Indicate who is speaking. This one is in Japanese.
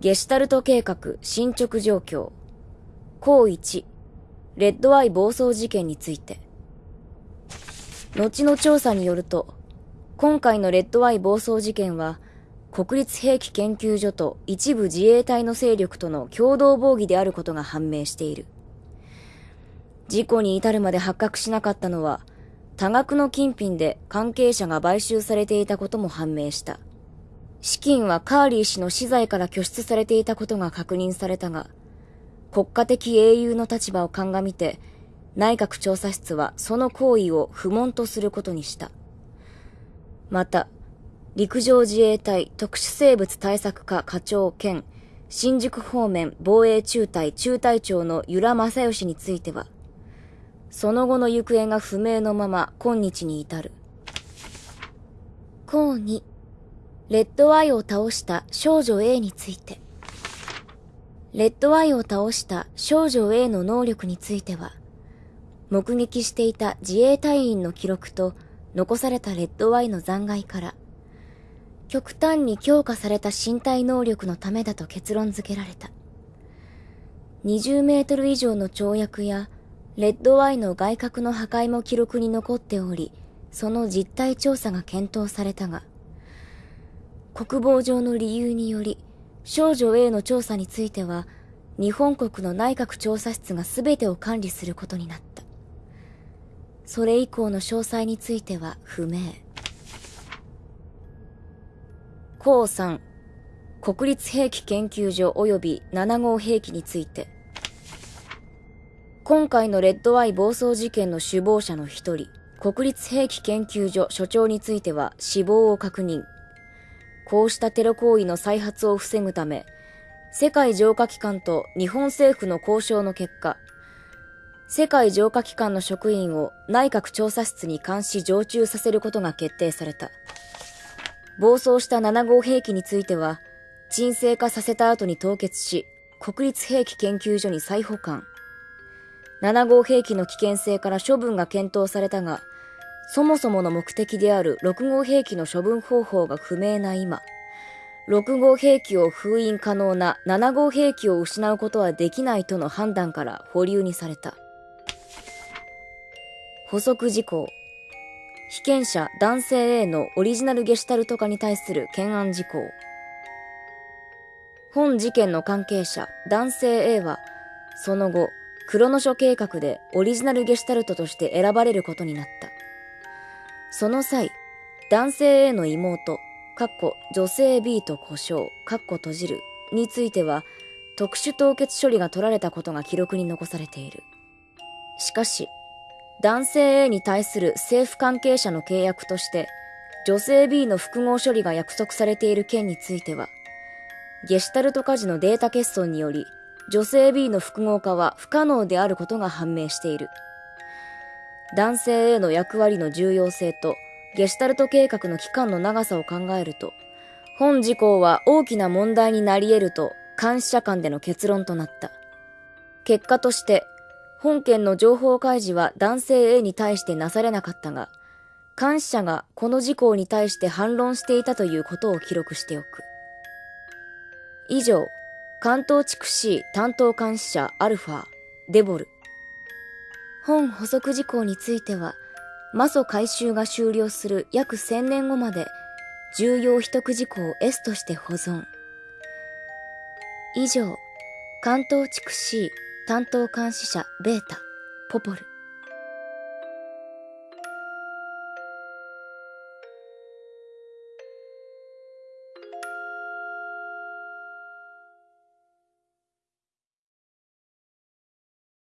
Speaker 1: ゲシュタルト計画進捗状況。項1、レッドアイ暴走事件について。後の調査によると、今回のレッドアイ暴走事件は、国立兵器研究所と一部自衛隊の勢力との共同防御であることが判明している。事故に至るまで発覚しなかったのは、多額の金品で関係者が買収されていたことも判明した。資金はカーリー氏の資材から拠出されていたことが確認されたが、国家的英雄の立場を鑑みて、内閣調査室はその行為を不問とすることにした。また、陸上自衛隊特殊生物対策課課長兼新宿方面防衛中隊中隊長の由良正義については、その後の行方が不明のまま今日に至る。項2、レッドアイを倒した少女 A について。レッドアイを倒した少女 A の能力については、目撃していた自衛隊員の記録と残されたレッドアイの残骸から、極端に強化された身体能力のためだと結論付けられた。20メートル以上の跳躍やレッドアイの外角の破壊も記録に残っており、その実態調査が検討されたが、国防上の理由により、少女 A の調査については、日本国の内閣調査室が全てを管理することになった。それ以降の詳細については不明。項3、国立兵器研究所及び7号兵器について、今回のレッドアイ暴走事件の首謀者の一人、国立兵器研究所所長については死亡を確認。こうしたテロ行為の再発を防ぐため、世界浄化機関と日本政府の交渉の結果、世界浄化機関の職員を内閣調査室に監視常駐させることが決定された。暴走した7号兵器については、沈静化させた後に凍結し、国立兵器研究所に再保管。7号兵器の危険性から処分が検討されたが、そもそもの目的である6号兵器の処分方法が不明な今、6号兵器を封印可能な7号兵器を失うことはできないとの判断から保留にされた。補足事項。被験者男性 A のオリジナルゲシュタルト化に対する懸案事項。本事件の関係者男性 A は、その後、クロノ書計画でオリジナルゲシュタルトとして選ばれることになった。その際、男性 A の妹、かっこ女性 B と故障、かっこ閉じるについては、特殊凍結処理が取られたことが記録に残されている。しかし、男性 A に対する政府関係者の契約として、女性 B の複合処理が約束されている件については、ゲシュタルト家事のデータ欠損により、女性 B の複合化は不可能であることが判明している。男性 A の役割の重要性とゲシュタルト計画の期間の長さを考えると、本事項は大きな問題になり得ると監視者間での結論となった。結果として、本件の情報開示は男性 A に対してなされなかったが、監視者がこの事項に対して反論していたということを記録しておく。以上、関東地区 C 担当監視者アルファ、デボル。本補足事項については、魔祖改修が終了する約1000年後まで、重要秘匿事項を S として保存。以上、関東地区 C 担当監視者ベータ、ポポル。